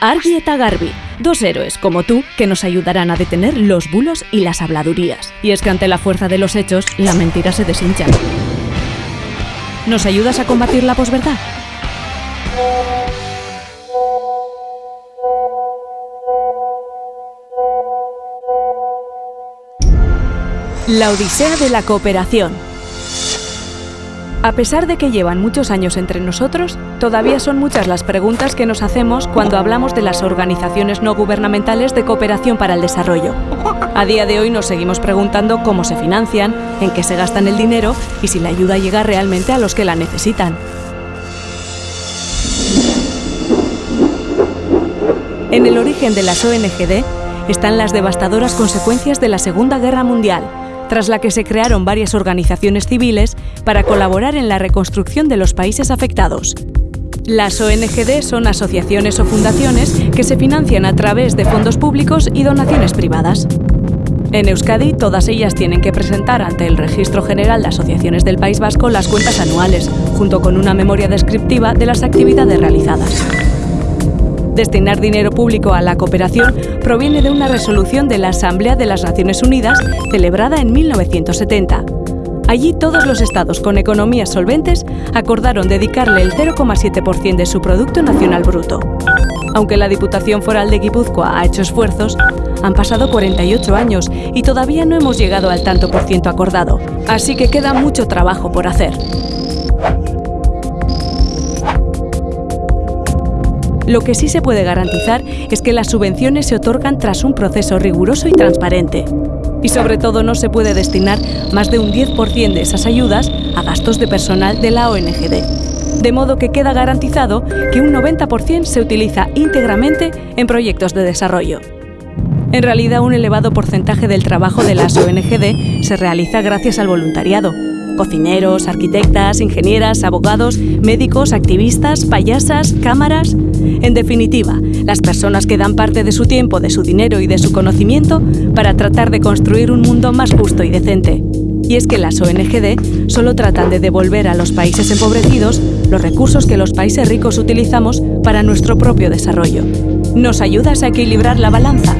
Argi eta Garbi, dos héroes como tú que nos ayudarán a detener los bulos y las habladurías. Y es que ante la fuerza de los hechos, la mentira se deshincha. ¿Nos ayudas a combatir la posverdad? La Odisea de la Cooperación. A pesar de que llevan muchos años entre nosotros, todavía son muchas las preguntas que nos hacemos cuando hablamos de las organizaciones no gubernamentales de cooperación para el desarrollo. A día de hoy nos seguimos preguntando cómo se financian, en qué se gastan el dinero y si la ayuda llega realmente a los que la necesitan. En el origen de las ONGD están las devastadoras consecuencias de la Segunda Guerra Mundial, tras la que se crearon varias organizaciones civiles para colaborar en la reconstrucción de los países afectados. Las ONGD son asociaciones o fundaciones que se financian a través de fondos públicos y donaciones privadas. En Euskadi, todas ellas tienen que presentar ante el Registro General de Asociaciones del País Vasco las cuentas anuales, junto con una memoria descriptiva de las actividades realizadas. Destinar dinero público a la cooperación proviene de una resolución de la Asamblea de las Naciones Unidas celebrada en 1970. Allí todos los estados con economías solventes acordaron dedicarle el 0,7% de su Producto Nacional Bruto. Aunque la Diputación Foral de Guipúzcoa ha hecho esfuerzos, han pasado 48 años y todavía no hemos llegado al tanto por ciento acordado, así que queda mucho trabajo por hacer. Lo que sí se puede garantizar es que las subvenciones se otorgan tras un proceso riguroso y transparente. Y sobre todo no se puede destinar más de un 10% de esas ayudas a gastos de personal de la ONGD. De modo que queda garantizado que un 90% se utiliza íntegramente en proyectos de desarrollo. En realidad, un elevado porcentaje del trabajo de las ONGD se realiza gracias al voluntariado, cocineros, arquitectas, ingenieras, abogados, médicos, activistas, payasas, cámaras. En definitiva, las personas que dan parte de su tiempo, de su dinero y de su conocimiento para tratar de construir un mundo más justo y decente. Y es que las ONGD solo tratan de devolver a los países empobrecidos los recursos que los países ricos utilizamos para nuestro propio desarrollo. ¿Nos ayudas a equilibrar la balanza?